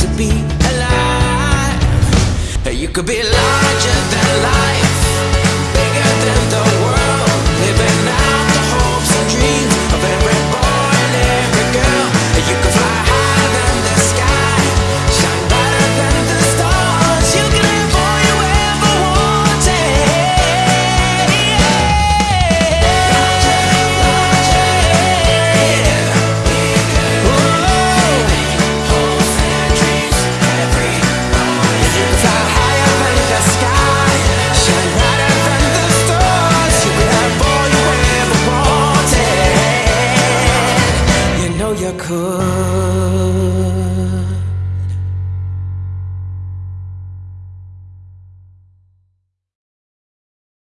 to be alive. You could be larger than life. 可。